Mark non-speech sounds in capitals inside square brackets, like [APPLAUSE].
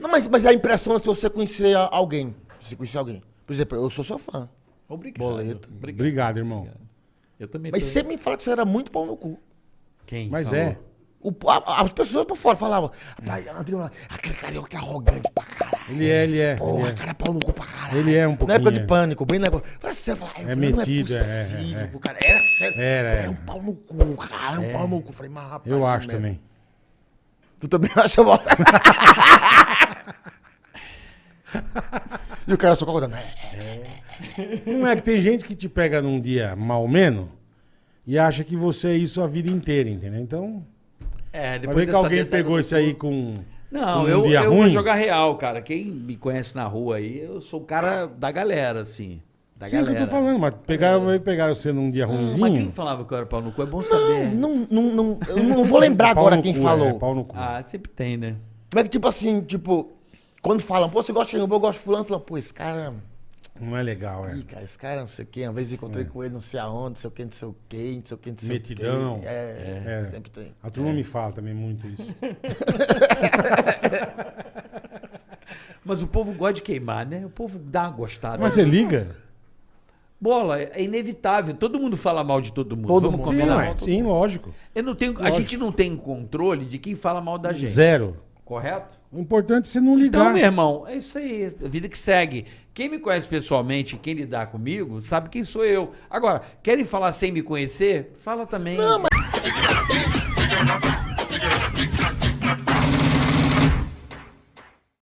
Não, mas, mas a impressão é se você conhecer alguém. Se você conhecer alguém. Por exemplo, eu sou seu fã. Obrigado. Boleto. Obrigado, irmão. Eu também Mas tô- você me fala que você era muito pau no cu. Quem? Mas falou? é. O, a- as pessoas por fora falavam, "Rapaz, André, aquele carioca é arrogante pra caralho. Ele é, ele é. Porra, ele é. cara, pau no cu pra caralho. Ele é um Na época pouquinho, de é. pânico, bem na época. Fala sério, fala, É não metido, é, é possível, é, é. cara. Era sério. Era, é é. um pau no cu, cara, é um pau no cu. Falei, mas rapaz. Eu acho também. Tu também [LAUGHS] acha, bola? e o cara só concordando. É, Não é que tem gente que te pega num dia mal menos e acha que você é isso a vida inteira, entendeu? Então, É, vai depois ver que alguém pegou isso aí com. Não, com um eu, dia eu vou ruim. jogar real, cara. Quem me conhece na rua aí, eu sou o cara da galera, assim. Da Sim, é o que galera. eu tô falando, mas pegaram, pegaram você num dia Mas quem ruimzinho. falava que eu era pau no cu? É bom saber. não, não, não, eu não vou lembrar Pau agora quem cu, falou. É, pau no cu. Ah, sempre tem, né? Mas que tipo assim, tipo, quando falam, pô, você gosta de eu gosto de fulano, falam, pô, esse cara. Não é legal, é. Ih, cara, esse cara não sei o quê. Uma vez encontrei com ele, não sei aonde, não sei o quê, não sei o quê, não sei o quê, não sei Metidão. o quê. É, É. sempre tem. A turma me fala também muito isso. [LAUGHS] Mas o povo gosta de queimar, né? O povo dá uma gostada. Mas você liga? Bola, é inevitável. Todo mundo fala mal de todo mundo. Todo Vamos mundo. Combinar. Sim, mal, sim lógico. Eu não tenho, lógico. A gente não tem controle de quem fala mal da gente. Zero. Correto? O importante é você não ligar. Então, meu irmão, é isso aí. A vida que segue. Quem me conhece pessoalmente, quem lidar comigo, sabe quem sou eu. Agora, querem falar sem me conhecer? Fala também. Não, mas...